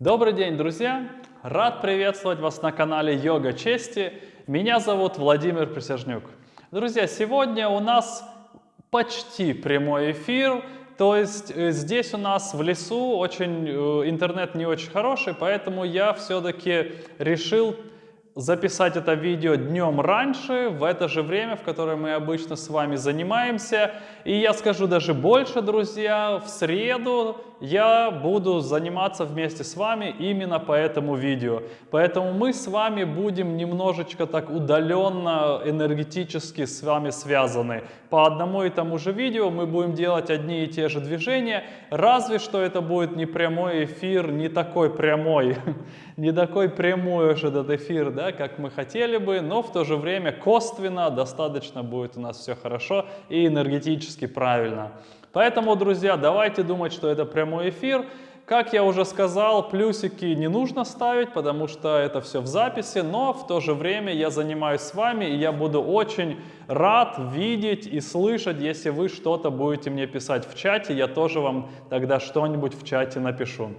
Добрый день, друзья! Рад приветствовать вас на канале Йога Чести. Меня зовут Владимир Присяжнюк. Друзья, сегодня у нас почти прямой эфир, то есть э, здесь у нас в лесу очень э, интернет не очень хороший, поэтому я все-таки решил записать это видео днем раньше, в это же время, в которое мы обычно с вами занимаемся. И я скажу даже больше, друзья, в среду я буду заниматься вместе с вами именно по этому видео. Поэтому мы с вами будем немножечко так удаленно, энергетически с вами связаны. По одному и тому же видео мы будем делать одни и те же движения, разве что это будет не прямой эфир, не такой прямой, не такой прямой уже этот эфир, да, как мы хотели бы, но в то же время косвенно достаточно будет у нас все хорошо и энергетически правильно. Поэтому, друзья, давайте думать, что это прямой эфир. Как я уже сказал, плюсики не нужно ставить, потому что это все в записи, но в то же время я занимаюсь с вами, и я буду очень рад видеть и слышать, если вы что-то будете мне писать в чате, я тоже вам тогда что-нибудь в чате напишу.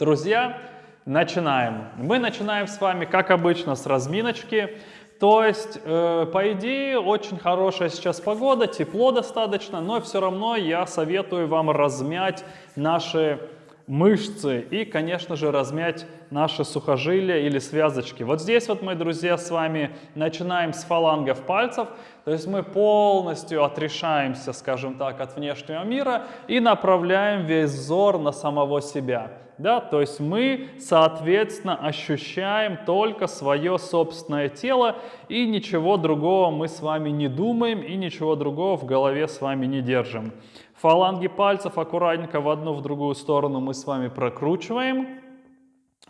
Друзья, начинаем. Мы начинаем с вами, как обычно, с разминочки. То есть, э, по идее, очень хорошая сейчас погода, тепло достаточно, но все равно я советую вам размять наши мышцы и, конечно же, размять наши сухожилия или связочки. Вот здесь вот мы, друзья, с вами начинаем с фалангов пальцев, то есть мы полностью отрешаемся, скажем так, от внешнего мира и направляем весь взор на самого себя. Да? То есть мы, соответственно, ощущаем только свое собственное тело и ничего другого мы с вами не думаем и ничего другого в голове с вами не держим. Фаланги пальцев аккуратненько в одну, в другую сторону мы с вами прокручиваем.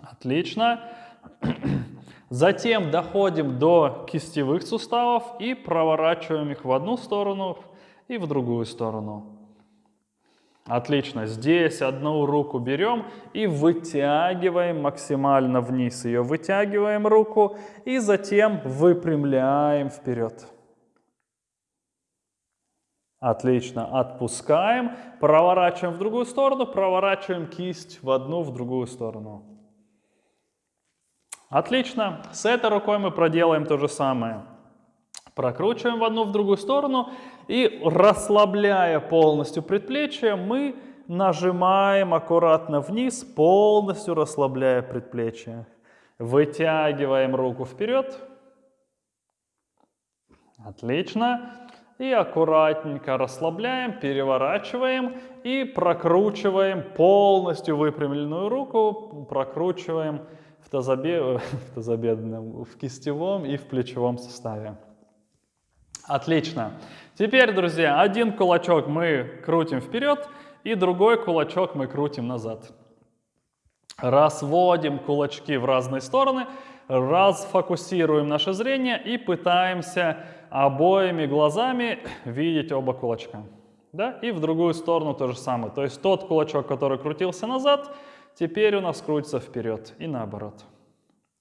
Отлично. Затем доходим до кистевых суставов и проворачиваем их в одну сторону и в другую сторону. Отлично. Здесь одну руку берем и вытягиваем максимально вниз. Ее вытягиваем руку и затем выпрямляем вперед. Отлично. Отпускаем, проворачиваем в другую сторону, проворачиваем кисть в одну, в другую сторону. Отлично. С этой рукой мы проделаем то же самое. Прокручиваем в одну, в другую сторону и расслабляя полностью предплечье, мы нажимаем аккуратно вниз, полностью расслабляя предплечье. Вытягиваем руку вперед. Отлично и аккуратненько расслабляем, переворачиваем и прокручиваем полностью выпрямленную руку, прокручиваем в, тазобе... в тазобедренном, в кистевом и в плечевом составе. Отлично. Теперь, друзья, один кулачок мы крутим вперед и другой кулачок мы крутим назад. Разводим кулачки в разные стороны, расфокусируем наше зрение и пытаемся обоими глазами видеть оба кулачка. Да? И в другую сторону то же самое. То есть тот кулачок, который крутился назад, теперь у нас крутится вперед и наоборот.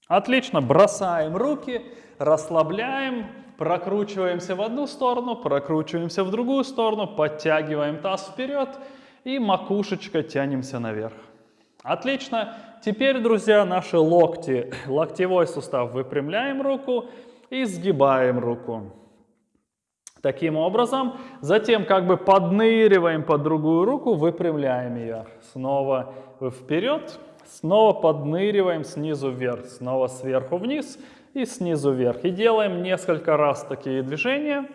Отлично, бросаем руки, расслабляем, прокручиваемся в одну сторону, прокручиваемся в другую сторону, подтягиваем таз вперед и макушечкой тянемся наверх. Отлично. Теперь, друзья, наши локти, локтевой сустав, выпрямляем руку и сгибаем руку. Таким образом, затем как бы подныриваем под другую руку, выпрямляем ее. Снова вперед, снова подныриваем снизу вверх, снова сверху вниз и снизу вверх. И делаем несколько раз такие движения.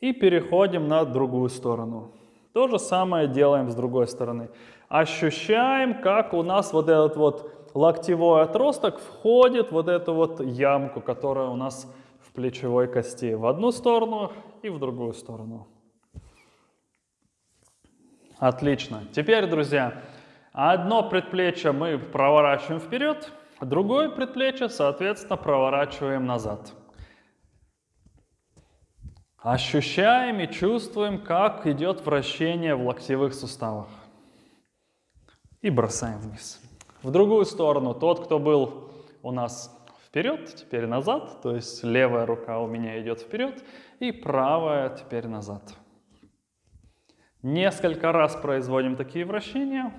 И переходим на другую сторону. То же самое делаем с другой стороны. Ощущаем, как у нас вот этот вот локтевой отросток входит в вот эту вот ямку, которая у нас плечевой кости в одну сторону и в другую сторону. Отлично. Теперь, друзья, одно предплечье мы проворачиваем вперед, другое предплечье, соответственно, проворачиваем назад. Ощущаем и чувствуем, как идет вращение в локтевых суставах. И бросаем вниз. В другую сторону, тот, кто был у нас вперед, теперь назад, то есть левая рука у меня идет вперед, и правая теперь назад. Несколько раз производим такие вращения.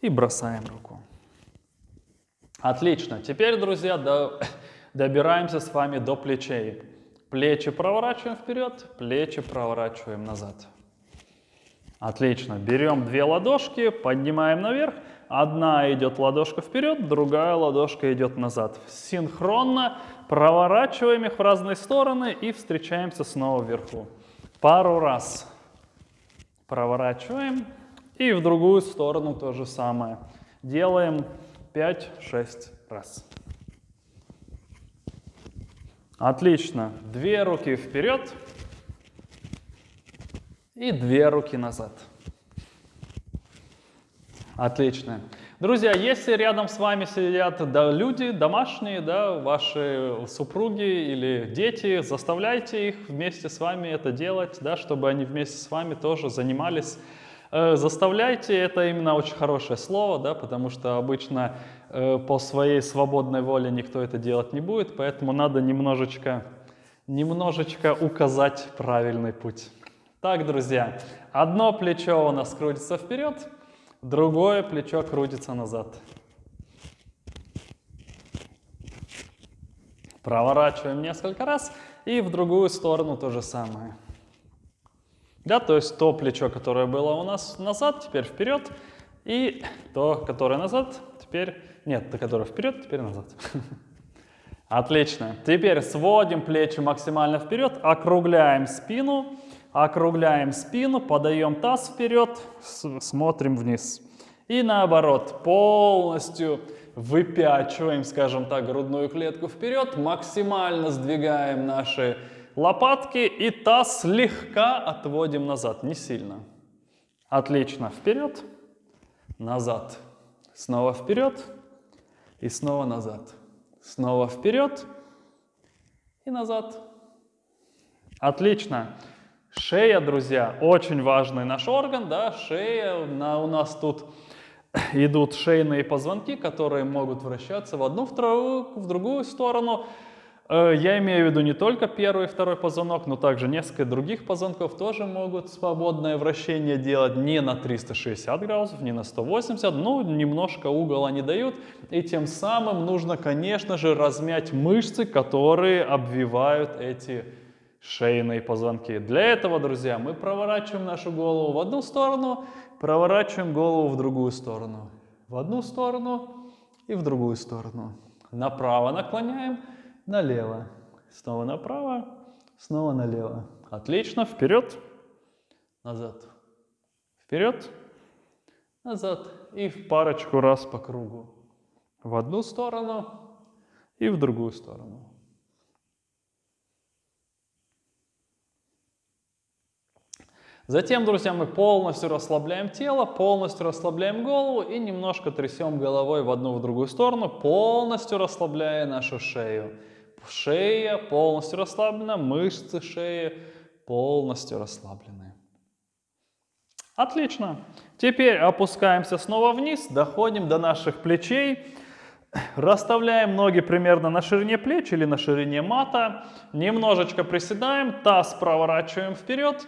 И бросаем руку. Отлично. Теперь, друзья, до, добираемся с вами до плечей. Плечи проворачиваем вперед, плечи проворачиваем назад. Отлично. Берем две ладошки, поднимаем наверх. Одна идет ладошка вперед, другая ладошка идет назад. Синхронно проворачиваем их в разные стороны и встречаемся снова вверху. Пару раз проворачиваем и в другую сторону то же самое. Делаем 5-6 раз. Отлично. Две руки вперед и две руки назад. Отлично. Друзья, если рядом с вами сидят да, люди домашние, да, ваши супруги или дети, заставляйте их вместе с вами это делать, да, чтобы они вместе с вами тоже занимались заставляйте, это именно очень хорошее слово, да, потому что обычно э, по своей свободной воле никто это делать не будет, поэтому надо немножечко, немножечко указать правильный путь. Так, друзья, одно плечо у нас крутится вперед, другое плечо крутится назад. Проворачиваем несколько раз и в другую сторону то же самое. Да, то есть то плечо, которое было у нас назад, теперь вперед, и то, которое назад, теперь... Нет, то, которое вперед, теперь назад. Отлично. Теперь сводим плечи максимально вперед, округляем спину, округляем спину, подаем таз вперед, смотрим вниз. И наоборот, полностью выпячиваем, скажем так, грудную клетку вперед, максимально сдвигаем наши лопатки и таз слегка отводим назад, не сильно. Отлично. Вперед, назад. Снова вперед и снова назад. Снова вперед и назад. Отлично. Шея, друзья, очень важный наш орган, да, шея, на, у нас тут идут шейные позвонки, которые могут вращаться в одну, вторую, в другую сторону. Э, я имею в виду не только первый и второй позвонок, но также несколько других позвонков тоже могут свободное вращение делать не на 360 градусов, не на 180, но немножко угол они дают. И тем самым нужно, конечно же, размять мышцы, которые обвивают эти шейные позвонки. Для этого, друзья, мы проворачиваем нашу голову в одну сторону, проворачиваем голову в другую сторону. В одну сторону и в другую сторону. Направо наклоняем, налево. Снова направо, снова налево. Отлично. Вперед, назад. Вперед, назад. И в парочку раз по кругу. В одну сторону и в другую сторону. Затем, друзья, мы полностью расслабляем тело, полностью расслабляем голову и немножко трясем головой в одну в другую сторону, полностью расслабляя нашу шею. Шея полностью расслаблена, мышцы шеи полностью расслаблены. Отлично. Теперь опускаемся снова вниз, доходим до наших плечей. Расставляем ноги примерно на ширине плеч или на ширине мата. Немножечко приседаем, таз проворачиваем вперед.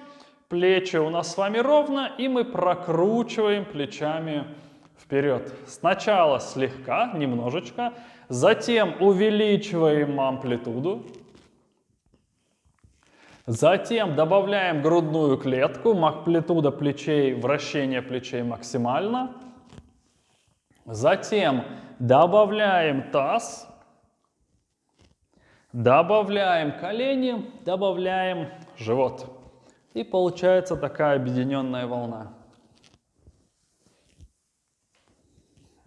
Плечи у нас с вами ровно, и мы прокручиваем плечами вперед. Сначала слегка, немножечко, Затем увеличиваем амплитуду. Затем добавляем грудную клетку, амплитуда плечей, вращение плечей максимально. Затем добавляем таз, добавляем колени, добавляем живот. И получается такая объединенная волна.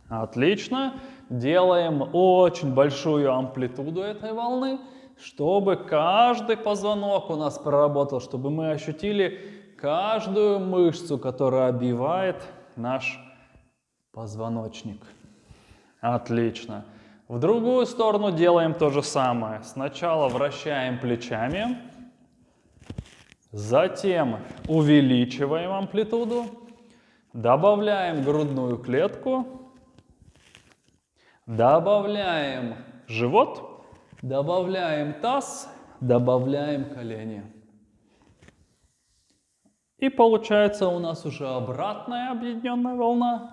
Отлично делаем очень большую амплитуду этой волны, чтобы каждый позвонок у нас проработал, чтобы мы ощутили каждую мышцу, которая обивает наш позвоночник. Отлично. В другую сторону делаем то же самое. Сначала вращаем плечами, затем увеличиваем амплитуду, добавляем грудную клетку, Добавляем живот, добавляем таз, добавляем колени. И получается у нас уже обратная объединенная волна.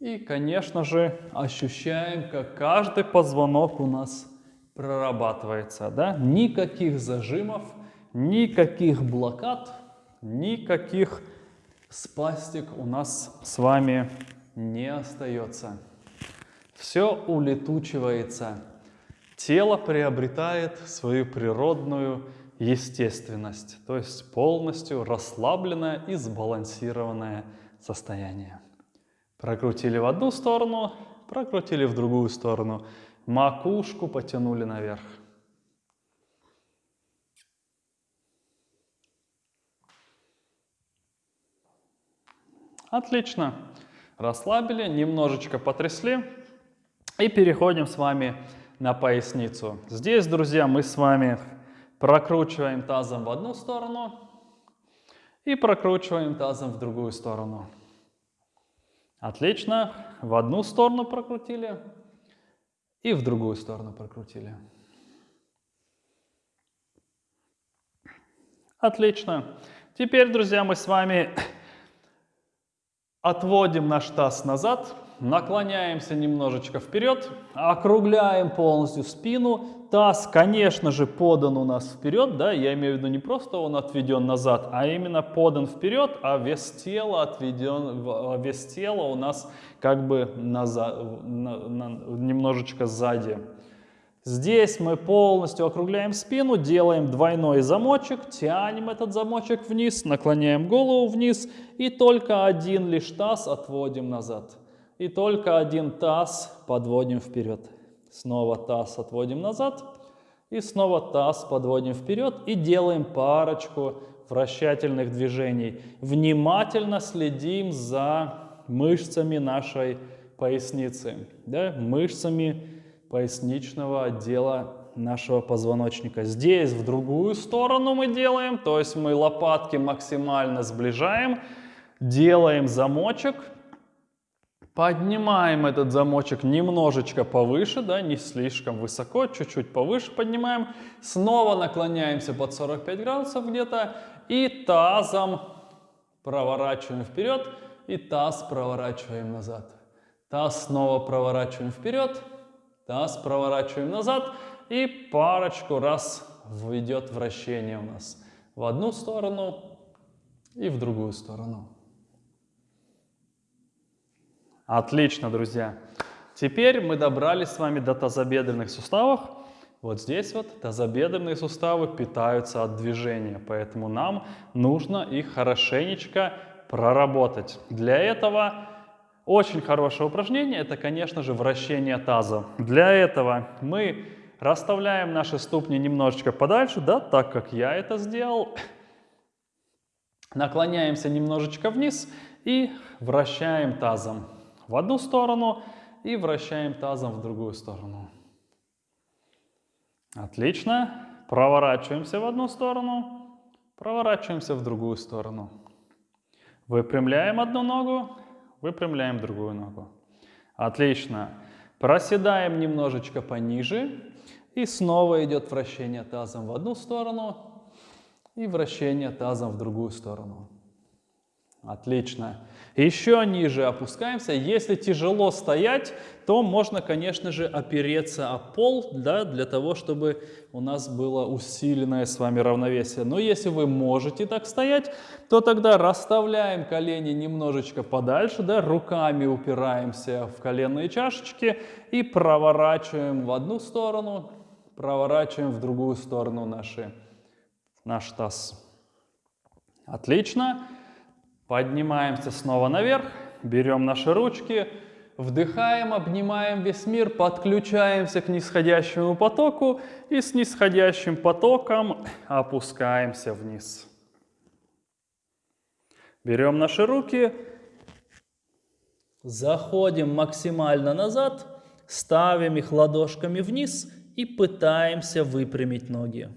И, конечно же, ощущаем, как каждый позвонок у нас прорабатывается. Да? Никаких зажимов, никаких блокад, никаких спастик у нас с вами не остается. Все улетучивается. Тело приобретает свою природную естественность, то есть полностью расслабленное и сбалансированное состояние. Прокрутили в одну сторону, прокрутили в другую сторону. Макушку потянули наверх. Отлично. Расслабили, немножечко потрясли. И переходим с вами на поясницу. Здесь, друзья, мы с вами прокручиваем тазом в одну сторону и прокручиваем тазом в другую сторону. Отлично. В одну сторону прокрутили и в другую сторону прокрутили. Отлично. Теперь, друзья, мы с вами Отводим наш таз назад, наклоняемся немножечко вперед, округляем полностью спину. Таз, конечно же, подан у нас вперед, да, я имею в виду не просто он отведен назад, а именно подан вперед, а вес тела отведен, а вес тела у нас как бы назад, на, на, немножечко сзади. Здесь мы полностью округляем спину, делаем двойной замочек, тянем этот замочек вниз, наклоняем голову вниз и только один лишь таз отводим назад. И только один таз подводим вперед. Снова таз отводим назад и снова таз подводим вперед и делаем парочку вращательных движений. Внимательно следим за мышцами нашей поясницы, да, мышцами поясничного отдела нашего позвоночника. Здесь в другую сторону мы делаем, то есть мы лопатки максимально сближаем, делаем замочек, поднимаем этот замочек немножечко повыше, да, не слишком высоко, чуть-чуть повыше поднимаем, снова наклоняемся под 45 градусов где-то и тазом проворачиваем вперед и таз проворачиваем назад. Таз снова проворачиваем вперед, Таз проворачиваем назад и парочку раз введет вращение у нас в одну сторону и в другую сторону. Отлично, друзья. Теперь мы добрались с вами до тазобедренных суставов. Вот здесь вот тазобедренные суставы питаются от движения, поэтому нам нужно их хорошенечко проработать. Для этого очень хорошее упражнение – это, конечно же, вращение таза. Для этого мы расставляем наши ступни немножечко подальше, да, так как я это сделал. Наклоняемся немножечко вниз и вращаем тазом в одну сторону и вращаем тазом в другую сторону. Отлично. Проворачиваемся в одну сторону, проворачиваемся в другую сторону. Выпрямляем одну ногу Выпрямляем другую ногу. Отлично. Проседаем немножечко пониже. И снова идет вращение тазом в одну сторону и вращение тазом в другую сторону. Отлично. Еще ниже опускаемся. Если тяжело стоять, то можно, конечно же, опереться о пол, да, для того, чтобы у нас было усиленное с вами равновесие. Но если вы можете так стоять, то тогда расставляем колени немножечко подальше, да, руками упираемся в коленные чашечки и проворачиваем в одну сторону, проворачиваем в другую сторону наши, наш таз. Отлично. Поднимаемся снова наверх, берем наши ручки, вдыхаем, обнимаем весь мир, подключаемся к нисходящему потоку и с нисходящим потоком опускаемся вниз. Берем наши руки, заходим максимально назад, ставим их ладошками вниз и пытаемся выпрямить ноги.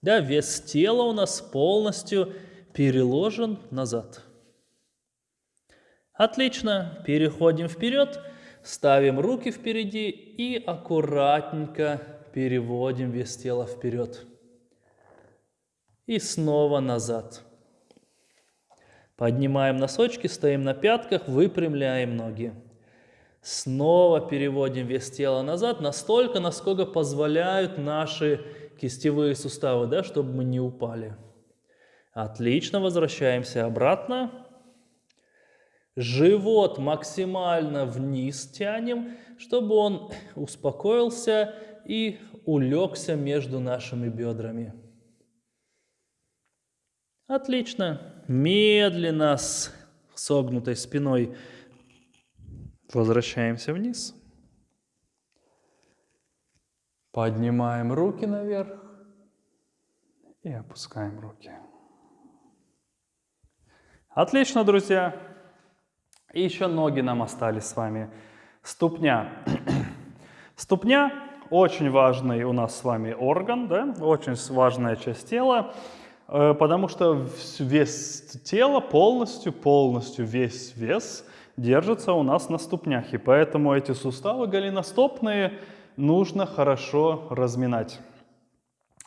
Да, вес тела у нас полностью переложен назад. Отлично, переходим вперед, ставим руки впереди и аккуратненько переводим вес тела вперед. И снова назад. Поднимаем носочки, стоим на пятках, выпрямляем ноги. Снова переводим вес тела назад настолько, насколько позволяют наши кистевые суставы, да, чтобы мы не упали. Отлично, возвращаемся обратно. Живот максимально вниз тянем, чтобы он успокоился и улегся между нашими бедрами. Отлично. Медленно с согнутой спиной возвращаемся вниз. Поднимаем руки наверх и опускаем руки. Отлично, друзья. И еще ноги нам остались с вами. Ступня. Ступня очень важный у нас с вами орган, да? очень важная часть тела, э, потому что вес тела полностью, полностью весь вес держится у нас на ступнях. И поэтому эти суставы голеностопные нужно хорошо разминать.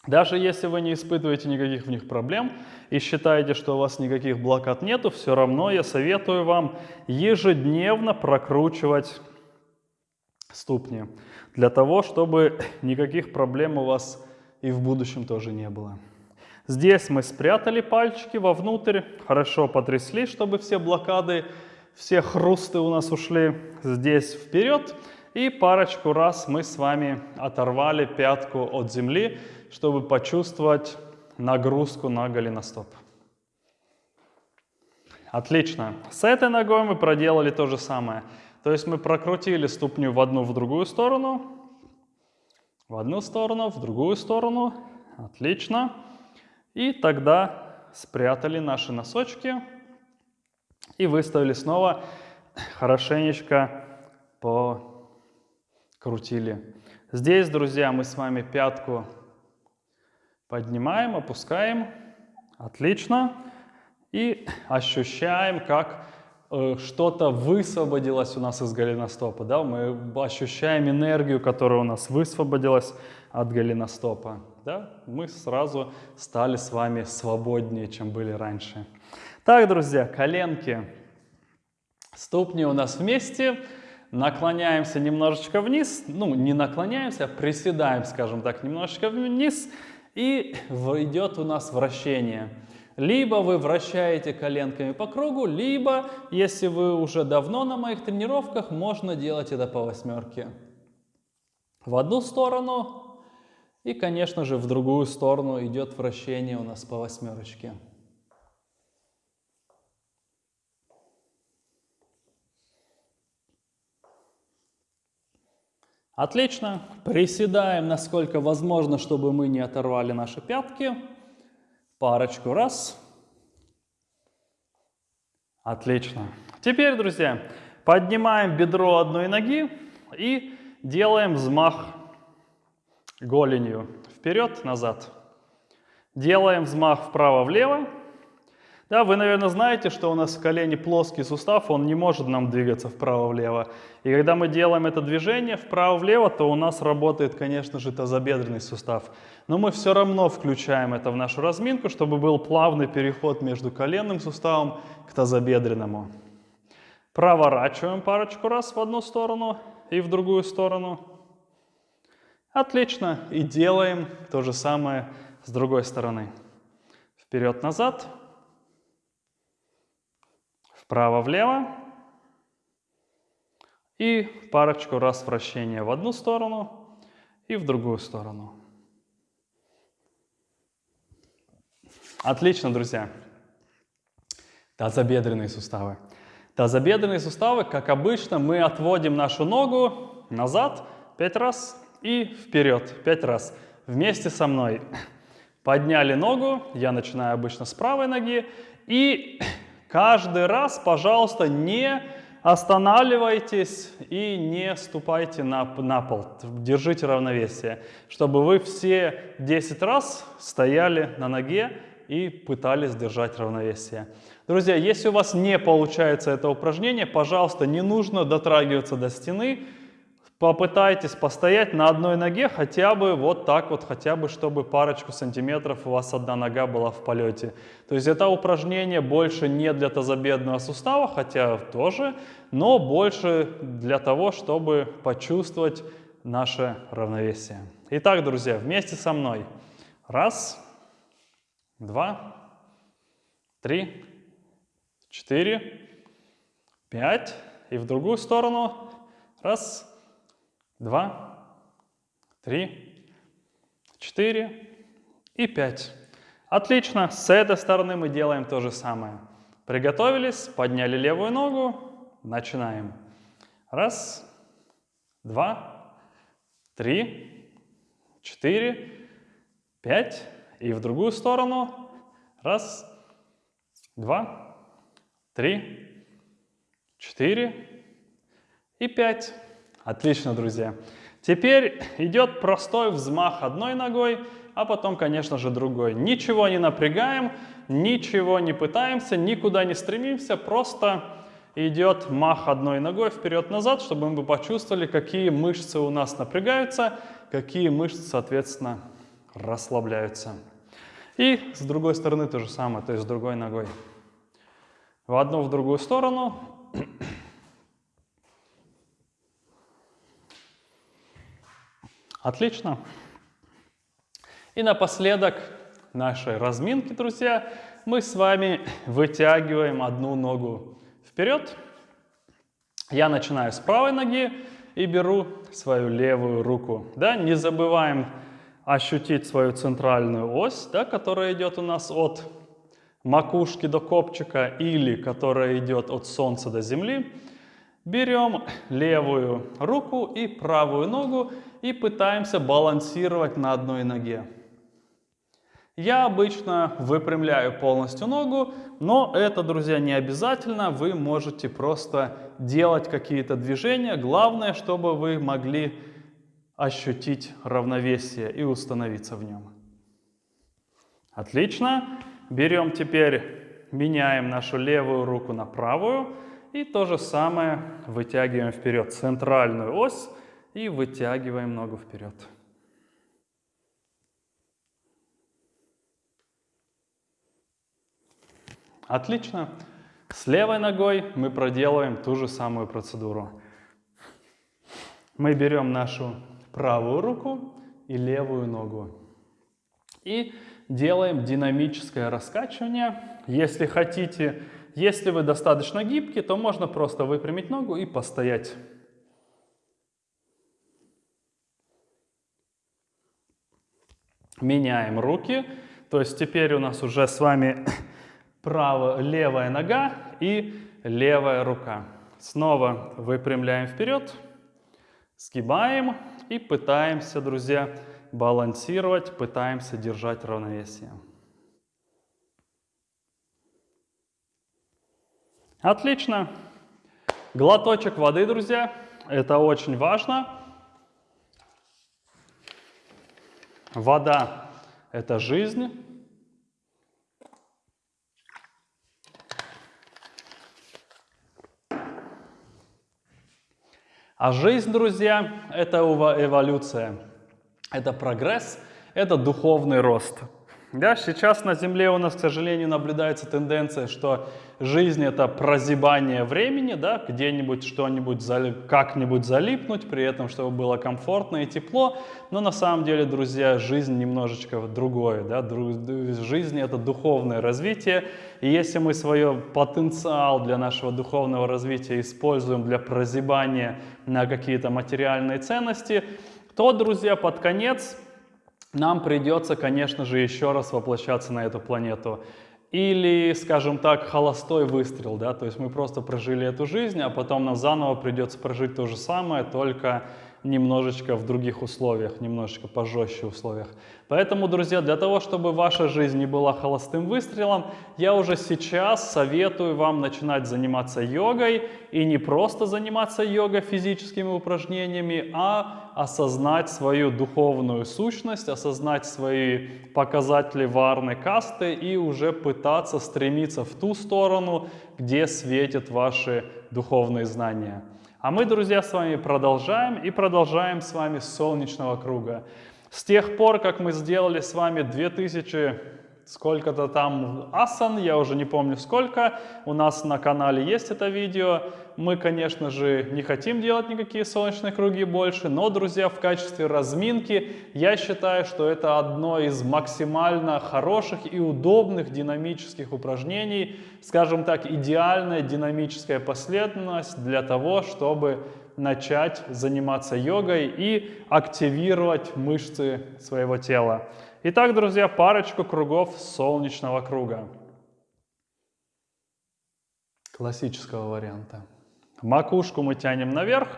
Даже если вы не испытываете никаких в них проблем и считаете, что у вас никаких блокад нету, все равно я советую вам ежедневно прокручивать ступни, для того, чтобы никаких проблем у вас и в будущем тоже не было. Здесь мы спрятали пальчики вовнутрь, хорошо потрясли, чтобы все блокады, все хрусты у нас ушли здесь вперед. И парочку раз мы с вами оторвали пятку от земли, чтобы почувствовать нагрузку на голеностоп. Отлично. С этой ногой мы проделали то же самое. То есть мы прокрутили ступню в одну, в другую сторону, в одну сторону, в другую сторону. Отлично. И тогда спрятали наши носочки и выставили снова хорошенечко покрутили. Здесь, друзья, мы с вами пятку поднимаем, опускаем. Отлично. И ощущаем, как Э, что-то высвободилось у нас из голеностопа, да, мы ощущаем энергию, которая у нас высвободилась от голеностопа, да, мы сразу стали с вами свободнее, чем были раньше. Так, друзья, коленки, ступни у нас вместе, наклоняемся немножечко вниз, ну, не наклоняемся, а приседаем, скажем так, немножечко вниз, и идет у нас вращение. Либо вы вращаете коленками по кругу, либо, если вы уже давно на моих тренировках, можно делать это по восьмерке. В одну сторону и, конечно же, в другую сторону идет вращение у нас по восьмерочке. Отлично. Приседаем, насколько возможно, чтобы мы не оторвали наши пятки. Парочку раз. Отлично. Теперь, друзья, поднимаем бедро одной ноги и делаем взмах голенью вперед-назад. Делаем взмах вправо-влево да, вы, наверное, знаете, что у нас в колене плоский сустав, он не может нам двигаться вправо-влево. И когда мы делаем это движение вправо-влево, то у нас работает, конечно же, тазобедренный сустав. Но мы все равно включаем это в нашу разминку, чтобы был плавный переход между коленным суставом к тазобедренному. Проворачиваем парочку раз в одну сторону и в другую сторону. Отлично. И делаем то же самое с другой стороны. Вперед-назад вправо-влево и парочку раз вращения в одну сторону и в другую сторону. Отлично, друзья. Тазобедренные суставы. Тазобедренные суставы, как обычно, мы отводим нашу ногу назад 5 раз и вперед 5 раз. Вместе со мной. Подняли ногу, я начинаю обычно с правой ноги, и Каждый раз, пожалуйста, не останавливайтесь и не ступайте на, на пол. Держите равновесие, чтобы вы все 10 раз стояли на ноге и пытались держать равновесие. Друзья, если у вас не получается это упражнение, пожалуйста, не нужно дотрагиваться до стены, попытайтесь постоять на одной ноге хотя бы вот так вот, хотя бы чтобы парочку сантиметров у вас одна нога была в полете. То есть это упражнение больше не для тазобедренного сустава, хотя тоже, но больше для того, чтобы почувствовать наше равновесие. Итак, друзья, вместе со мной. Раз, два, три, четыре, пять. И в другую сторону. Раз, два, три, четыре и пять. Отлично. С этой стороны мы делаем то же самое. Приготовились, подняли левую ногу, начинаем. Раз, два, три, четыре, пять. И в другую сторону. Раз, два, три, четыре и пять. Отлично, друзья. Теперь идет простой взмах одной ногой, а потом, конечно же, другой. Ничего не напрягаем, ничего не пытаемся, никуда не стремимся, просто идет мах одной ногой вперед-назад, чтобы мы почувствовали, какие мышцы у нас напрягаются, какие мышцы, соответственно, расслабляются. И с другой стороны то же самое, то есть с другой ногой. В одну, в другую сторону. Отлично. И напоследок нашей разминки, друзья, мы с вами вытягиваем одну ногу вперед. Я начинаю с правой ноги и беру свою левую руку. Да? Не забываем ощутить свою центральную ось, да, которая идет у нас от макушки до копчика или которая идет от солнца до земли. Берем левую руку и правую ногу и пытаемся балансировать на одной ноге. Я обычно выпрямляю полностью ногу, но это, друзья, не обязательно. Вы можете просто делать какие-то движения. Главное, чтобы вы могли ощутить равновесие и установиться в нем. Отлично. Берем теперь, меняем нашу левую руку на правую. И то же самое вытягиваем вперед центральную ось и вытягиваем ногу вперед. Отлично. С левой ногой мы проделываем ту же самую процедуру. Мы берем нашу правую руку и левую ногу. И делаем динамическое раскачивание. Если хотите если вы достаточно гибкий, то можно просто выпрямить ногу и постоять. Меняем руки. То есть теперь у нас уже с вами право, левая нога и левая рука. Снова выпрямляем вперед, сгибаем и пытаемся, друзья, балансировать, пытаемся держать равновесие. Отлично. Глоточек воды, друзья. Это очень важно. Вода – это жизнь. А жизнь, друзья, это эволюция, это прогресс, это духовный рост. Да, сейчас на Земле у нас, к сожалению, наблюдается тенденция, что жизнь это прозябание времени, да, где-нибудь что-нибудь как-нибудь залипнуть, при этом, чтобы было комфортно и тепло. Но на самом деле, друзья, жизнь немножечко другое. Да? Жизнь это духовное развитие. И если мы свой потенциал для нашего духовного развития используем для прозябания на какие-то материальные ценности, то, друзья, под конец нам придется, конечно же, еще раз воплощаться на эту планету. Или, скажем так, холостой выстрел, да, то есть мы просто прожили эту жизнь, а потом нам заново придется прожить то же самое, только немножечко в других условиях, немножечко пожестче условиях. Поэтому, друзья, для того, чтобы ваша жизнь не была холостым выстрелом, я уже сейчас советую вам начинать заниматься йогой. И не просто заниматься йогой физическими упражнениями, а осознать свою духовную сущность, осознать свои показатели варны касты и уже пытаться стремиться в ту сторону, где светят ваши духовные знания. А мы, друзья, с вами продолжаем и продолжаем с вами с солнечного круга. С тех пор, как мы сделали с вами 2000 сколько-то там асан, я уже не помню сколько, у нас на канале есть это видео. Мы, конечно же, не хотим делать никакие солнечные круги больше, но, друзья, в качестве разминки я считаю, что это одно из максимально хороших и удобных динамических упражнений, скажем так, идеальная динамическая последовательность для того, чтобы начать заниматься йогой и активировать мышцы своего тела. Итак, друзья, парочку кругов солнечного круга. Классического варианта. Макушку мы тянем наверх,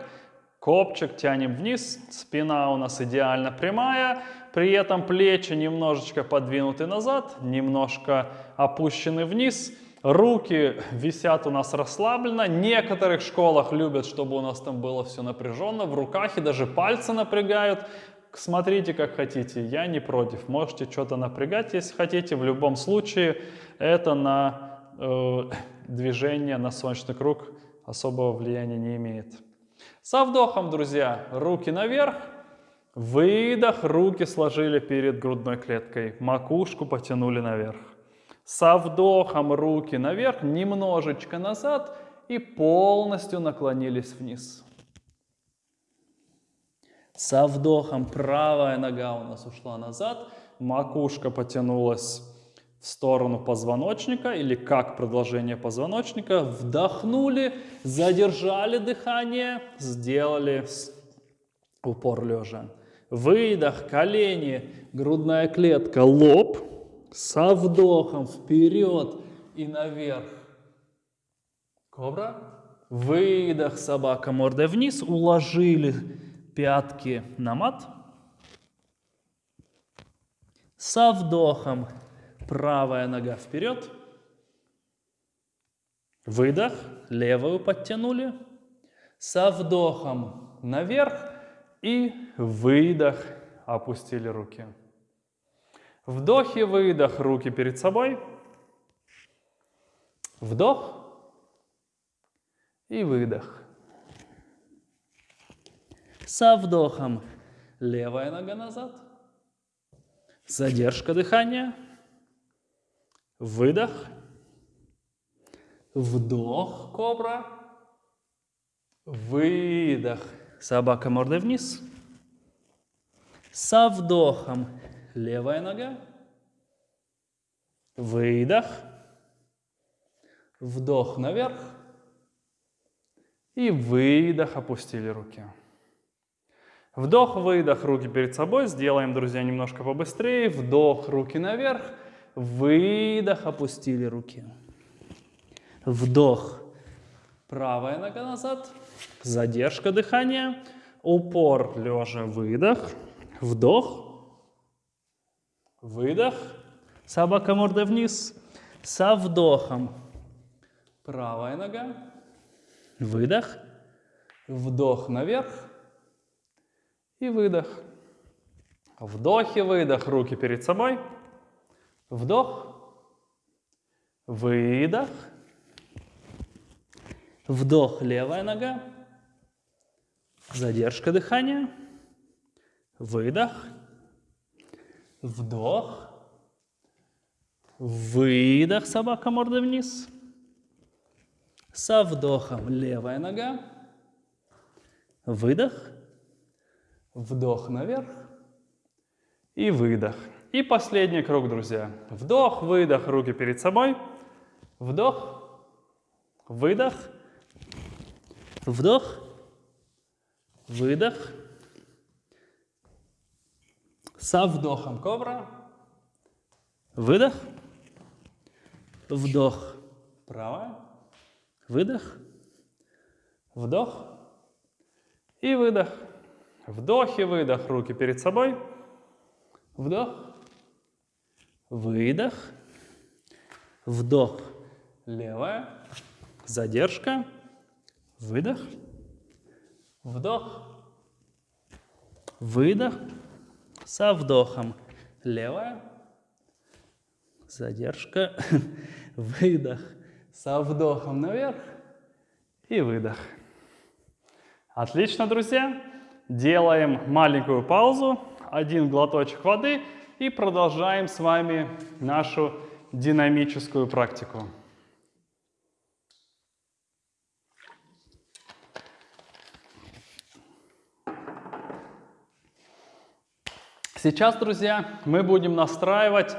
копчик тянем вниз, спина у нас идеально прямая, при этом плечи немножечко подвинуты назад, немножко опущены вниз, руки висят у нас расслабленно. В некоторых школах любят, чтобы у нас там было все напряженно, в руках и даже пальцы напрягают. Смотрите, как хотите, я не против. Можете что-то напрягать, если хотите. В любом случае, это на э, движение, на солнечный круг особого влияния не имеет. Со вдохом, друзья, руки наверх. Выдох, руки сложили перед грудной клеткой. Макушку потянули наверх. Со вдохом руки наверх, немножечко назад и полностью наклонились вниз. Со вдохом правая нога у нас ушла назад, макушка потянулась в сторону позвоночника или как продолжение позвоночника. Вдохнули, задержали дыхание, сделали упор лежа. Выдох, колени, грудная клетка, лоб. Со вдохом вперед и наверх. Кобра. Выдох, собака мордой вниз, уложили пятки на мат. Со вдохом правая нога вперед. Выдох, левую подтянули. Со вдохом наверх и выдох, опустили руки. Вдох и выдох, руки перед собой. Вдох и выдох. Со вдохом левая нога назад. Задержка дыхания. Выдох. Вдох, кобра. Выдох. Собака мордой вниз. Со вдохом левая нога. Выдох. Вдох наверх. И выдох, опустили руки. Вдох, выдох, руки перед собой. Сделаем, друзья, немножко побыстрее. Вдох, руки наверх. Выдох, опустили руки. Вдох, правая нога назад. Задержка дыхания. Упор, лежа, выдох. Вдох. Выдох. Собака мордой вниз. Со вдохом. Правая нога. Выдох. Вдох наверх и выдох. Вдох и выдох, руки перед собой. Вдох, выдох. Вдох, левая нога. Задержка дыхания. Выдох. Вдох. Выдох, собака мордой вниз. Со вдохом левая нога. Выдох. Вдох наверх и выдох. И последний круг, друзья. Вдох, выдох, руки перед собой. Вдох, выдох, вдох, выдох. Со вдохом кобра. Выдох. Вдох. Правая. Выдох. Вдох. И выдох. Вдох и выдох, руки перед собой. Вдох. Выдох. Вдох. Левая. Задержка. Выдох. Вдох. Выдох. Со вдохом. Левая. Задержка. Выдох. Со вдохом наверх. И выдох. Отлично, друзья. Делаем маленькую паузу, один глоточек воды и продолжаем с вами нашу динамическую практику. Сейчас, друзья, мы будем настраивать,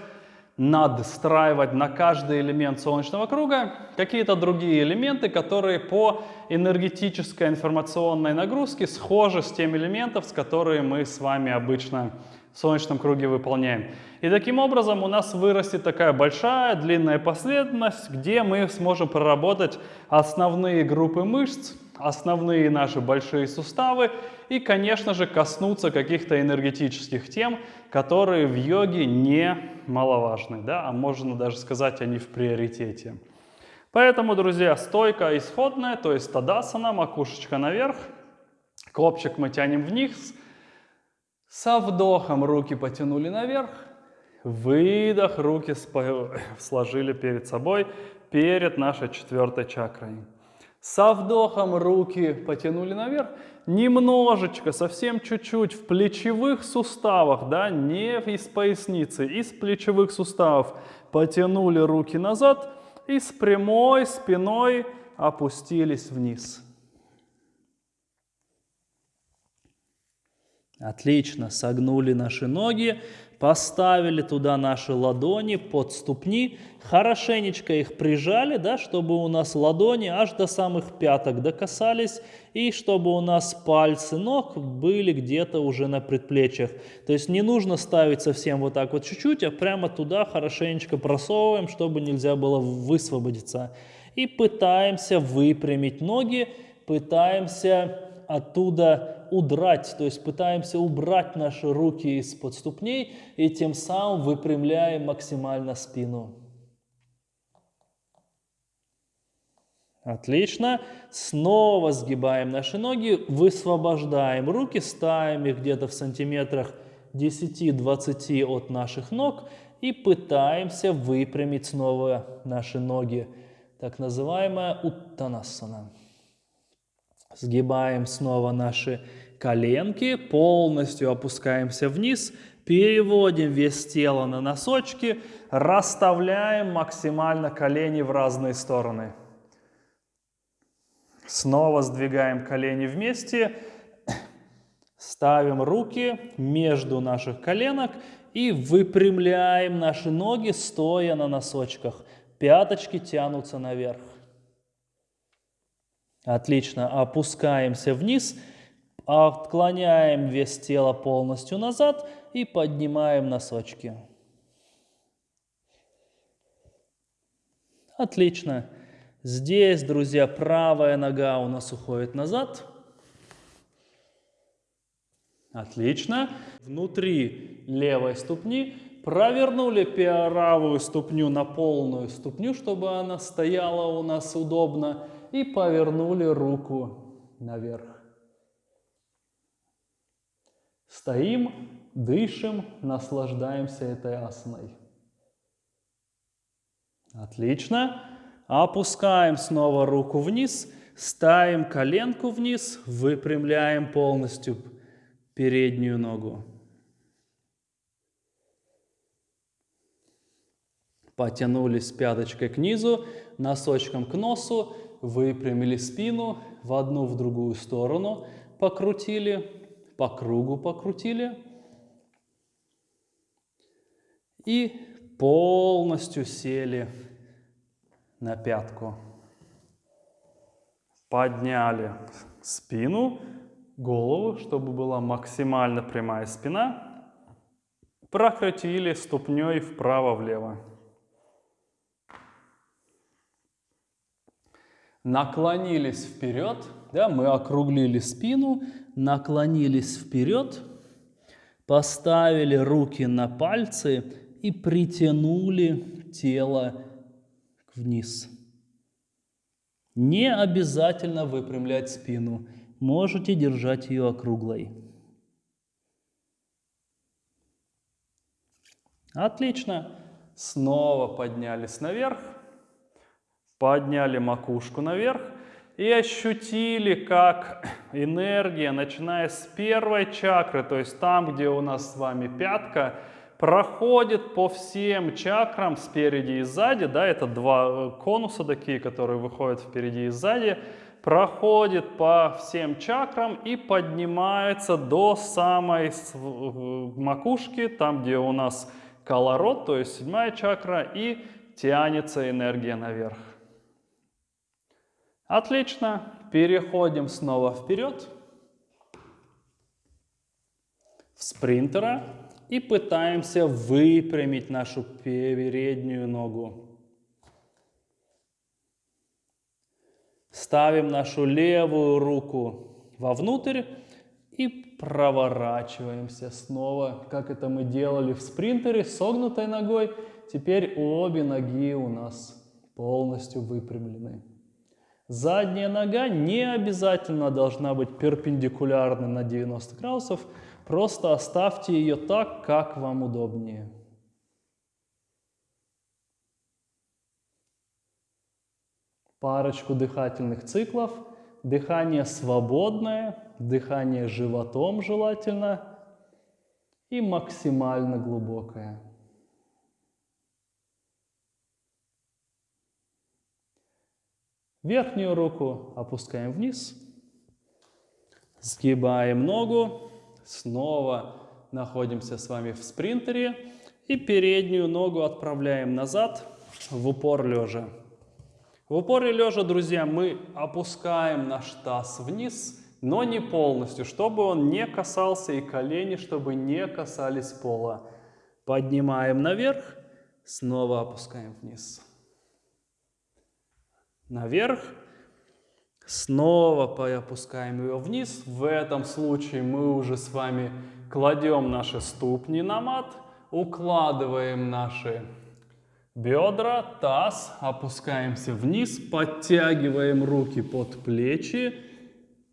надстраивать на каждый элемент солнечного круга какие-то другие элементы, которые по энергетической информационной нагрузке схожи с теми элементами, с которыми мы с вами обычно в солнечном круге выполняем. И таким образом у нас вырастет такая большая длинная последовательность, где мы сможем проработать основные группы мышц, основные наши большие суставы и, конечно же, коснуться каких-то энергетических тем, которые в йоге не маловажны, да, а можно даже сказать, они в приоритете. Поэтому, друзья, стойка исходная, то есть тадасана, макушечка наверх, копчик мы тянем вниз, со вдохом руки потянули наверх, выдох, руки сложили перед собой, перед нашей четвертой чакрой. Со вдохом руки потянули наверх, немножечко, совсем чуть-чуть в плечевых суставах, да, не из поясницы, из плечевых суставов потянули руки назад и с прямой спиной опустились вниз. Отлично, согнули наши ноги, поставили туда наши ладони под ступни, хорошенечко их прижали, да, чтобы у нас ладони аж до самых пяток докасались, и чтобы у нас пальцы ног были где-то уже на предплечьях. То есть не нужно ставить совсем вот так вот чуть-чуть, а прямо туда хорошенечко просовываем, чтобы нельзя было высвободиться. И пытаемся выпрямить ноги, пытаемся оттуда удрать, то есть пытаемся убрать наши руки из-под ступней и тем самым выпрямляем максимально спину. Отлично. Снова сгибаем наши ноги, высвобождаем руки, ставим их где-то в сантиметрах 10-20 от наших ног и пытаемся выпрямить снова наши ноги. Так называемая уттанасана. Сгибаем снова наши коленки, полностью опускаемся вниз, переводим вес тела на носочки, расставляем максимально колени в разные стороны. Снова сдвигаем колени вместе, ставим руки между наших коленок и выпрямляем наши ноги, стоя на носочках. Пяточки тянутся наверх. Отлично. Опускаемся вниз, отклоняем вес тела полностью назад и поднимаем носочки. Отлично. Здесь, друзья, правая нога у нас уходит назад. Отлично. Внутри левой ступни провернули правую ступню на полную ступню, чтобы она стояла у нас удобно и повернули руку наверх. Стоим, дышим, наслаждаемся этой асаной. Отлично. Опускаем снова руку вниз, ставим коленку вниз, выпрямляем полностью переднюю ногу. Потянулись пяточкой к низу, носочком к носу, выпрямили спину в одну, в другую сторону, покрутили, по кругу покрутили и полностью сели на пятку. Подняли спину, голову, чтобы была максимально прямая спина. Прокрутили ступней вправо-влево. Наклонились вперед, да, мы округлили спину, наклонились вперед, поставили руки на пальцы и притянули тело вниз. Не обязательно выпрямлять спину, можете держать ее округлой. Отлично. Снова поднялись наверх. Подняли макушку наверх и ощутили, как энергия, начиная с первой чакры, то есть там, где у нас с вами пятка, проходит по всем чакрам спереди и сзади, да, это два э, конуса такие, которые выходят впереди и сзади, проходит по всем чакрам и поднимается до самой макушки, там, где у нас колород, то есть седьмая чакра, и тянется энергия наверх. Отлично, переходим снова вперед в спринтера и пытаемся выпрямить нашу переднюю ногу. Ставим нашу левую руку вовнутрь и проворачиваемся снова, как это мы делали в спринтере, согнутой ногой. Теперь обе ноги у нас полностью выпрямлены. Задняя нога не обязательно должна быть перпендикулярной на 90 градусов, просто оставьте ее так, как вам удобнее. Парочку дыхательных циклов. Дыхание свободное, дыхание животом желательно и максимально глубокое. Верхнюю руку опускаем вниз, сгибаем ногу, снова находимся с вами в спринтере и переднюю ногу отправляем назад в упор лежа. В упоре лежа, друзья, мы опускаем наш таз вниз, но не полностью, чтобы он не касался и колени, чтобы не касались пола. Поднимаем наверх, снова опускаем вниз наверх, снова опускаем ее вниз. В этом случае мы уже с вами кладем наши ступни на мат, укладываем наши бедра, таз, опускаемся вниз, подтягиваем руки под плечи,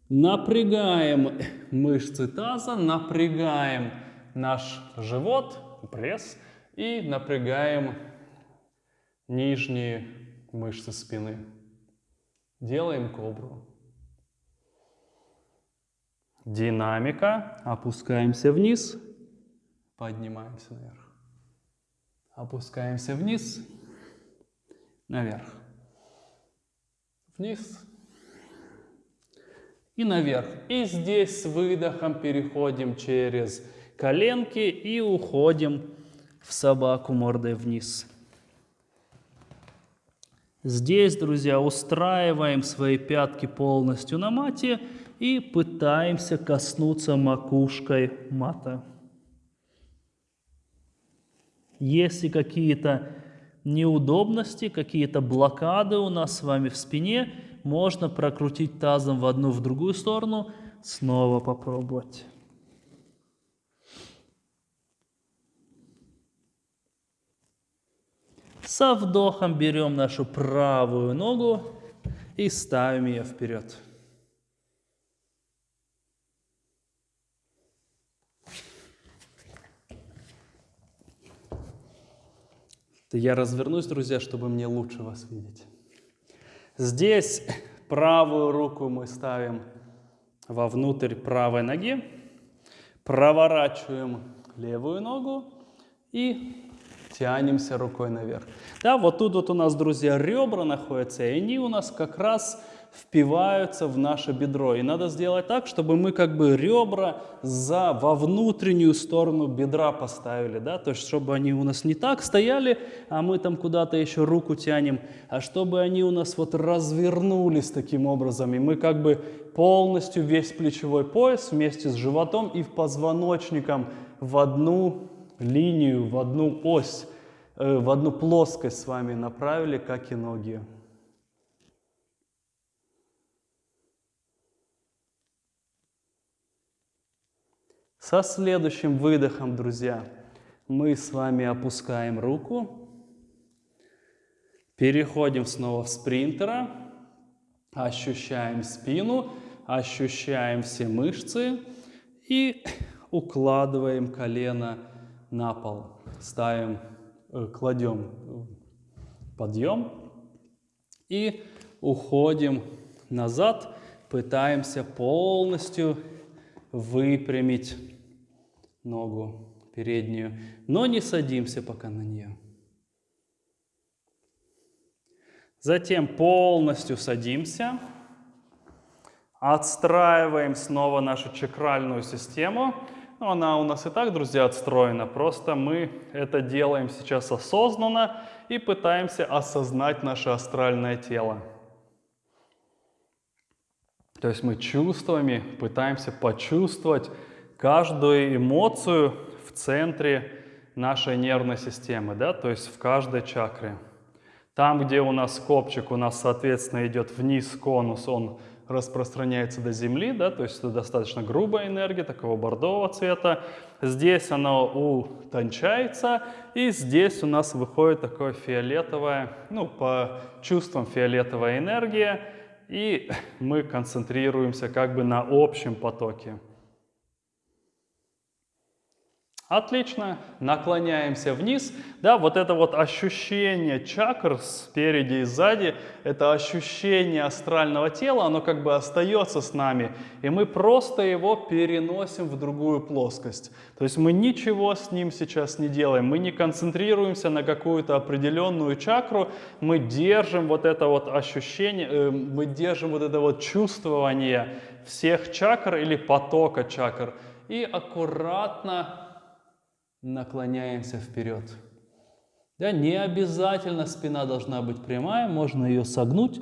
напрягаем мышцы таза, напрягаем наш живот, пресс и напрягаем нижние мышцы спины. Делаем кобру. Динамика. Опускаемся вниз. Поднимаемся наверх. Опускаемся вниз. Наверх. Вниз. И наверх. И здесь с выдохом переходим через коленки и уходим в собаку мордой вниз. Здесь, друзья, устраиваем свои пятки полностью на мате и пытаемся коснуться макушкой мата. Если какие-то неудобности, какие-то блокады у нас с вами в спине, можно прокрутить тазом в одну, в другую сторону, снова попробовать. Со вдохом берем нашу правую ногу и ставим ее вперед. Я развернусь, друзья, чтобы мне лучше вас видеть. Здесь правую руку мы ставим вовнутрь правой ноги, проворачиваем левую ногу и тянемся рукой наверх. Да, вот тут вот у нас, друзья, ребра находятся, и они у нас как раз впиваются в наше бедро. И надо сделать так, чтобы мы как бы ребра за, во внутреннюю сторону бедра поставили, да, то есть чтобы они у нас не так стояли, а мы там куда-то еще руку тянем, а чтобы они у нас вот развернулись таким образом, и мы как бы полностью весь плечевой пояс вместе с животом и позвоночником в одну линию, в одну ось, э, в одну плоскость с вами направили, как и ноги. Со следующим выдохом, друзья, мы с вами опускаем руку, переходим снова в спринтера, ощущаем спину, ощущаем все мышцы и укладываем колено на пол, ставим, э, кладем подъем и уходим назад, пытаемся полностью выпрямить ногу переднюю, но не садимся пока на нее. Затем полностью садимся, отстраиваем снова нашу чакральную систему. Ну, она у нас и так, друзья, отстроена, просто мы это делаем сейчас осознанно и пытаемся осознать наше астральное тело. То есть мы чувствами пытаемся почувствовать каждую эмоцию в центре нашей нервной системы, да, то есть в каждой чакре. Там, где у нас копчик, у нас, соответственно, идет вниз конус, он распространяется до земли, да, то есть это достаточно грубая энергия, такого бордового цвета. Здесь оно утончается, и здесь у нас выходит такое фиолетовое, ну, по чувствам фиолетовая энергия, и мы концентрируемся как бы на общем потоке. Отлично, наклоняемся вниз. Да, вот это вот ощущение чакр спереди и сзади, это ощущение астрального тела, оно как бы остается с нами, и мы просто его переносим в другую плоскость. То есть мы ничего с ним сейчас не делаем, мы не концентрируемся на какую-то определенную чакру, мы держим вот это вот ощущение, э, мы держим вот это вот чувствование всех чакр или потока чакр и аккуратно наклоняемся вперед. Да, не обязательно спина должна быть прямая, можно ее согнуть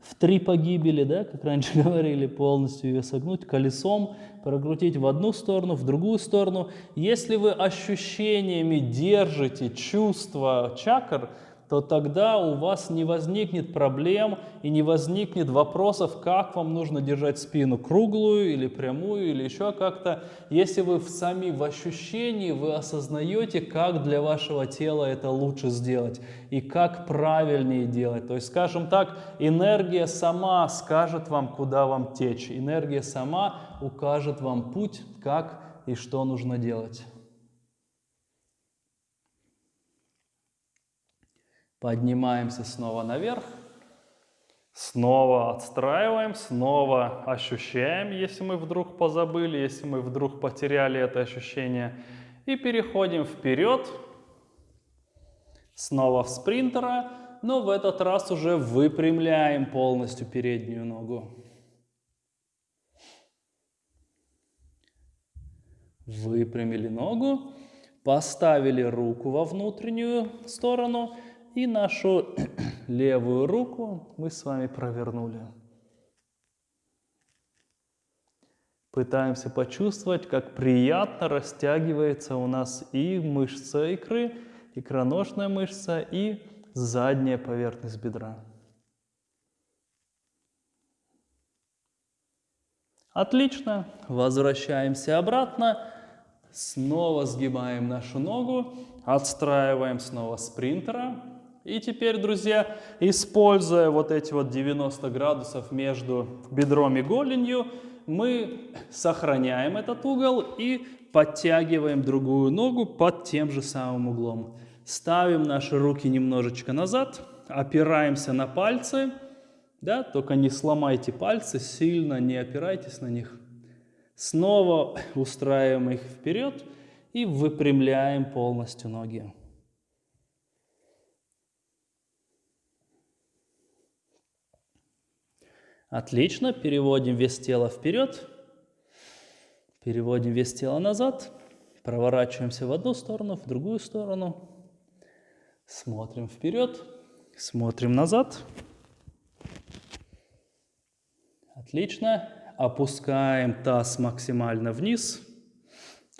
в три погибели, да, как раньше говорили, полностью ее согнуть колесом, прокрутить в одну сторону, в другую сторону. Если вы ощущениями держите чувство чакр, то тогда у вас не возникнет проблем и не возникнет вопросов, как вам нужно держать спину, круглую или прямую, или еще как-то. Если вы сами в ощущении, вы осознаете, как для вашего тела это лучше сделать и как правильнее делать. То есть, скажем так, энергия сама скажет вам, куда вам течь. Энергия сама укажет вам путь, как и что нужно делать. Поднимаемся снова наверх. Снова отстраиваем, снова ощущаем, если мы вдруг позабыли, если мы вдруг потеряли это ощущение. И переходим вперед. Снова в спринтера, но в этот раз уже выпрямляем полностью переднюю ногу. Выпрямили ногу, поставили руку во внутреннюю сторону – и нашу левую руку мы с вами провернули. Пытаемся почувствовать, как приятно растягивается у нас и мышца икры, икроножная мышца, и задняя поверхность бедра. Отлично. Возвращаемся обратно. Снова сгибаем нашу ногу, отстраиваем снова спринтера. И теперь, друзья, используя вот эти вот 90 градусов между бедром и голенью, мы сохраняем этот угол и подтягиваем другую ногу под тем же самым углом. Ставим наши руки немножечко назад, опираемся на пальцы, да, только не сломайте пальцы, сильно не опирайтесь на них. Снова устраиваем их вперед и выпрямляем полностью ноги. Отлично, переводим вес тела вперед, переводим вес тела назад, проворачиваемся в одну сторону, в другую сторону, смотрим вперед, смотрим назад. Отлично, опускаем таз максимально вниз,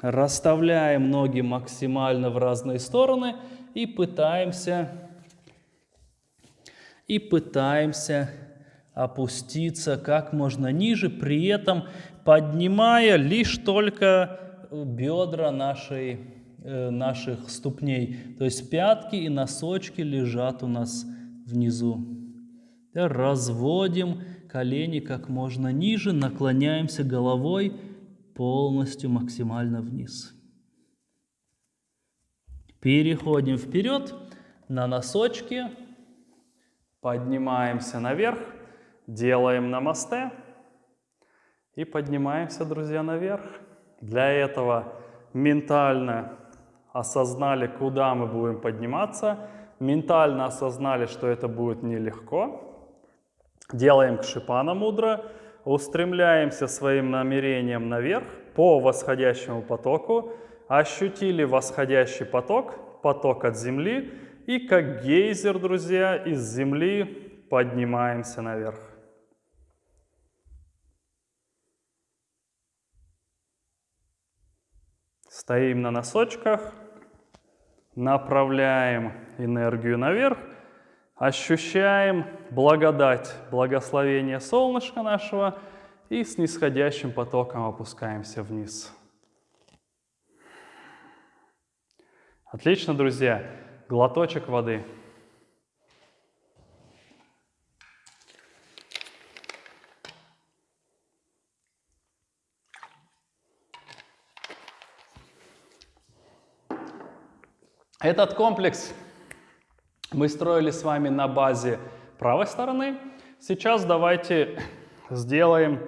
расставляем ноги максимально в разные стороны и пытаемся, и пытаемся опуститься как можно ниже, при этом поднимая лишь только бедра нашей, э, наших ступней. То есть пятки и носочки лежат у нас внизу. Разводим колени как можно ниже, наклоняемся головой полностью максимально вниз. Переходим вперед на носочки, поднимаемся наверх, Делаем намасте и поднимаемся, друзья, наверх. Для этого ментально осознали, куда мы будем подниматься, ментально осознали, что это будет нелегко. Делаем кшипана мудро, устремляемся своим намерением наверх по восходящему потоку, ощутили восходящий поток, поток от земли, и как гейзер, друзья, из земли поднимаемся наверх. Стоим на носочках, направляем энергию наверх, ощущаем благодать, благословение солнышка нашего и с нисходящим потоком опускаемся вниз. Отлично, друзья. Глоточек воды. Этот комплекс мы строили с вами на базе правой стороны. Сейчас давайте сделаем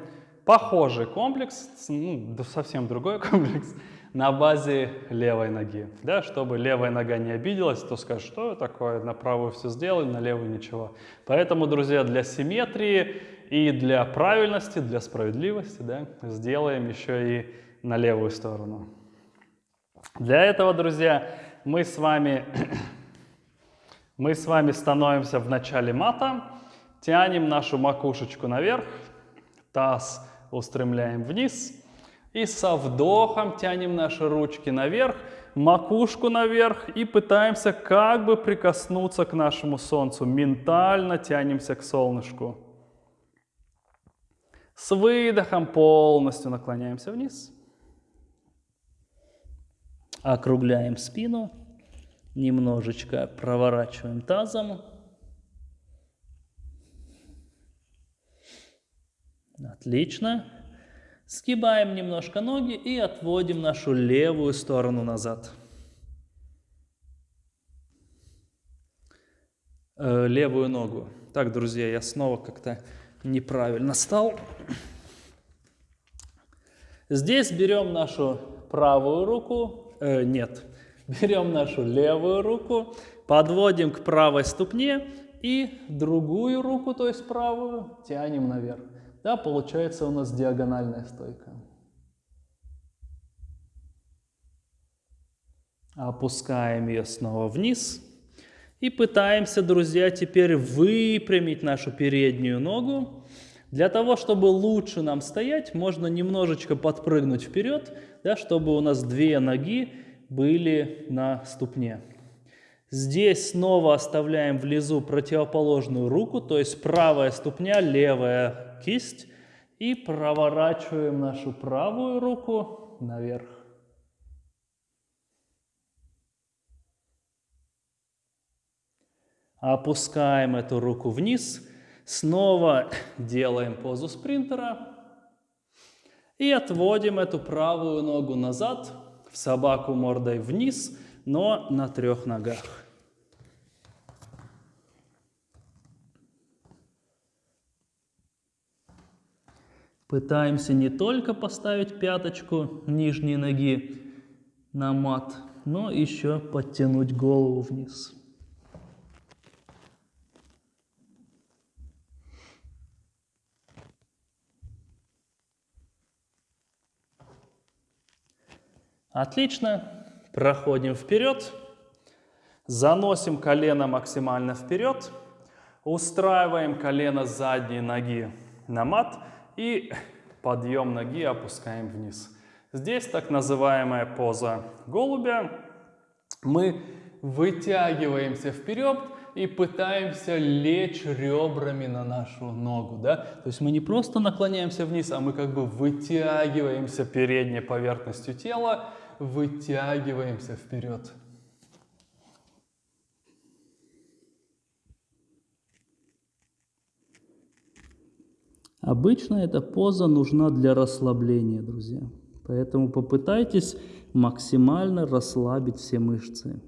похожий комплекс, ну, совсем другой комплекс, на базе левой ноги. Да, чтобы левая нога не обиделась, то скажет, что такое, на правую все сделали, на левую ничего. Поэтому, друзья, для симметрии и для правильности, для справедливости да, сделаем еще и на левую сторону. Для этого, друзья, мы с вами, мы с вами становимся в начале мата, тянем нашу макушечку наверх, таз устремляем вниз и со вдохом тянем наши ручки наверх, макушку наверх и пытаемся как бы прикоснуться к нашему солнцу. Ментально тянемся к солнышку. С выдохом полностью наклоняемся вниз. Округляем спину, немножечко проворачиваем тазом. Отлично. Сгибаем немножко ноги и отводим нашу левую сторону назад. Э, левую ногу. Так, друзья, я снова как-то неправильно стал. Здесь берем нашу правую руку, э, нет, берем нашу левую руку, подводим к правой ступне и другую руку, то есть правую, тянем наверх. Да, получается у нас диагональная стойка. Опускаем ее снова вниз. И пытаемся, друзья, теперь выпрямить нашу переднюю ногу. Для того, чтобы лучше нам стоять, можно немножечко подпрыгнуть вперед, да, чтобы у нас две ноги были на ступне. Здесь снова оставляем внизу противоположную руку, то есть правая ступня, левая кисть. И проворачиваем нашу правую руку наверх. Опускаем эту руку вниз. Снова делаем позу спринтера. И отводим эту правую ногу назад, в собаку мордой вниз, но на трех ногах. Пытаемся не только поставить пяточку нижней ноги на мат, но еще подтянуть голову вниз. Отлично. Проходим вперед. Заносим колено максимально вперед. Устраиваем колено задней ноги на мат и подъем ноги опускаем вниз. Здесь так называемая поза голубя. Мы вытягиваемся вперед и пытаемся лечь ребрами на нашу ногу. Да? То есть мы не просто наклоняемся вниз, а мы как бы вытягиваемся передней поверхностью тела вытягиваемся вперед. Обычно эта поза нужна для расслабления, друзья. Поэтому попытайтесь максимально расслабить все мышцы.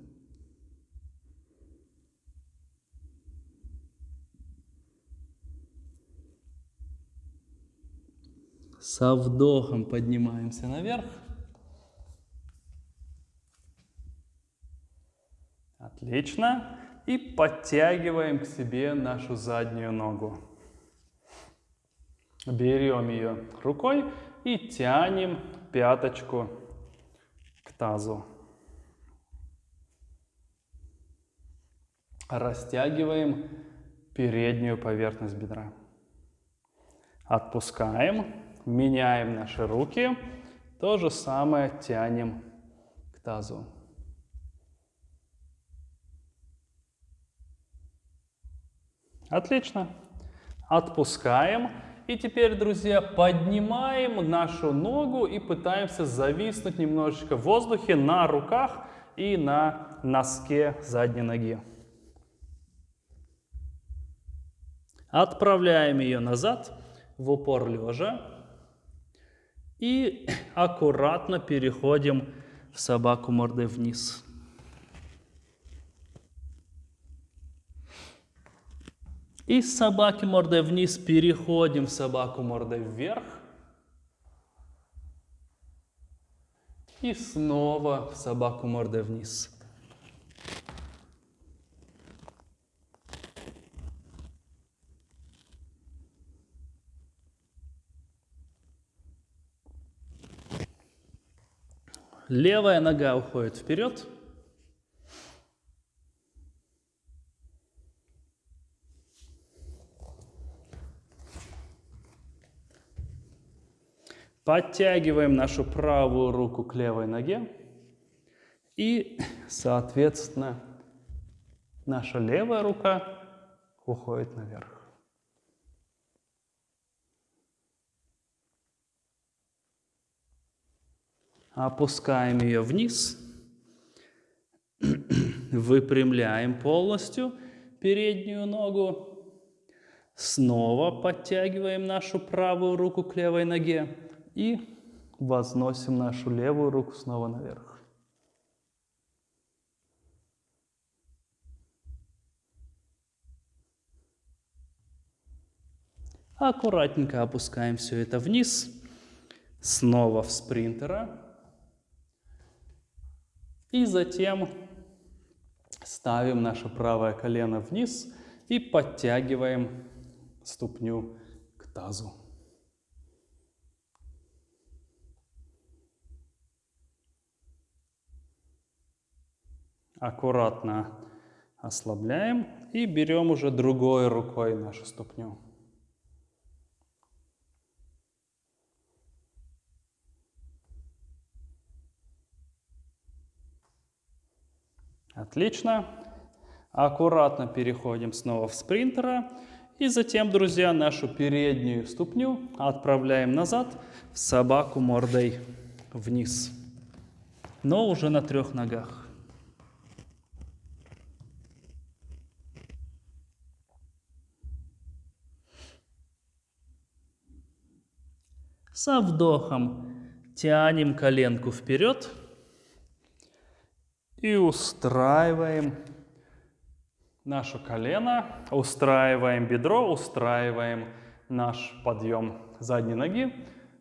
Со вдохом поднимаемся наверх. Отлично. И подтягиваем к себе нашу заднюю ногу. Берем ее рукой и тянем пяточку к тазу. Растягиваем переднюю поверхность бедра. Отпускаем, меняем наши руки. То же самое тянем к тазу. Отлично. Отпускаем. И теперь, друзья, поднимаем нашу ногу и пытаемся зависнуть немножечко в воздухе на руках и на носке задней ноги. Отправляем ее назад в упор лежа и аккуратно переходим в собаку мордой вниз. Из собаки мордой вниз переходим в собаку мордой вверх. И снова в собаку мордой вниз. Левая нога уходит вперед. Подтягиваем нашу правую руку к левой ноге. И, соответственно, наша левая рука уходит наверх. Опускаем ее вниз. Выпрямляем полностью переднюю ногу. Снова подтягиваем нашу правую руку к левой ноге и возносим нашу левую руку снова наверх. Аккуратненько опускаем все это вниз, снова в спринтера. И затем ставим наше правое колено вниз и подтягиваем ступню к тазу. Аккуратно ослабляем и берем уже другой рукой нашу ступню. Отлично. Аккуратно переходим снова в спринтера. И затем, друзья, нашу переднюю ступню отправляем назад в собаку мордой вниз. Но уже на трех ногах. Со вдохом тянем коленку вперед и устраиваем наше колено, устраиваем бедро, устраиваем наш подъем задней ноги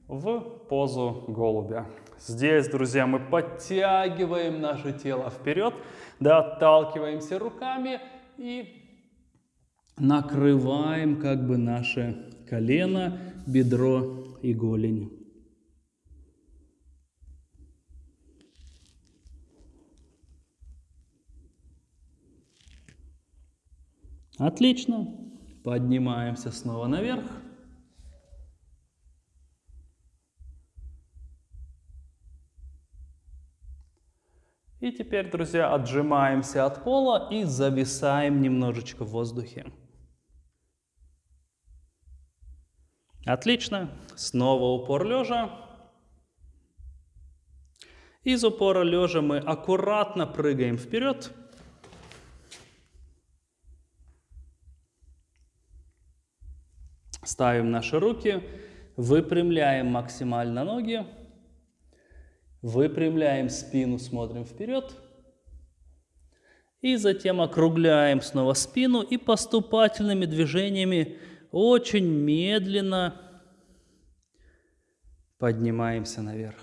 в позу голубя. Здесь, друзья, мы подтягиваем наше тело вперед, да, отталкиваемся руками и накрываем как бы наше колено, бедро и голень. Отлично. Поднимаемся снова наверх. И теперь, друзья, отжимаемся от пола и зависаем немножечко в воздухе. Отлично. Снова упор лежа. Из упора лежа мы аккуратно прыгаем вперед. Ставим наши руки, выпрямляем максимально ноги, выпрямляем спину, смотрим вперед. И затем округляем снова спину и поступательными движениями очень медленно поднимаемся наверх.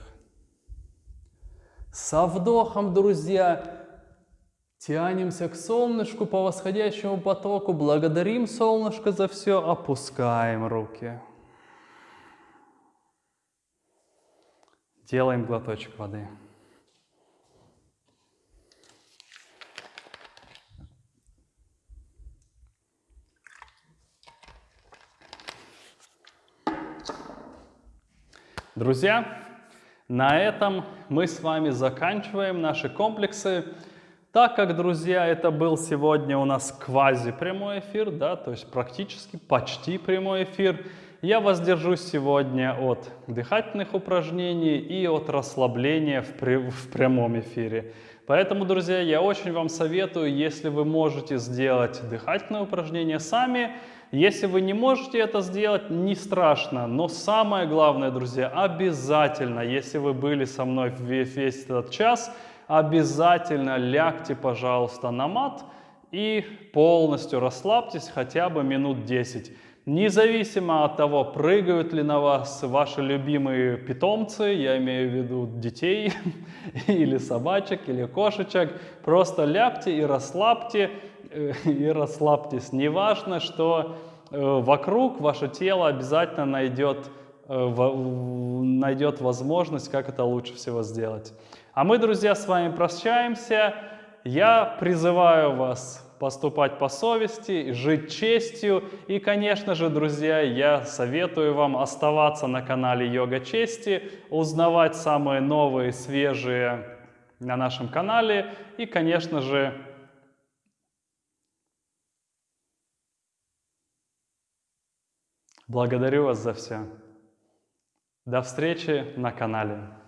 Со вдохом, друзья, тянемся к солнышку по восходящему потоку, благодарим солнышко за все, опускаем руки. Делаем глоточек воды. Друзья, на этом мы с вами заканчиваем наши комплексы. Так как, друзья, это был сегодня у нас квази-прямой эфир, да, то есть практически почти прямой эфир, я воздержусь сегодня от дыхательных упражнений и от расслабления в, при, в прямом эфире. Поэтому, друзья, я очень вам советую, если вы можете сделать дыхательные упражнения сами, если вы не можете это сделать, не страшно. Но самое главное, друзья, обязательно, если вы были со мной весь, этот час, обязательно лягте, пожалуйста, на мат и полностью расслабьтесь хотя бы минут 10. Независимо от того, прыгают ли на вас ваши любимые питомцы, я имею в виду детей, или собачек, или кошечек, просто лягте и расслабьте, и расслабьтесь. Не важно, что э, вокруг ваше тело обязательно найдет, э, найдет возможность, как это лучше всего сделать. А мы, друзья, с вами прощаемся. Я призываю вас поступать по совести, жить честью. И, конечно же, друзья, я советую вам оставаться на канале Йога Чести, узнавать самые новые, свежие на нашем канале. И, конечно же, Благодарю вас за все. До встречи на канале.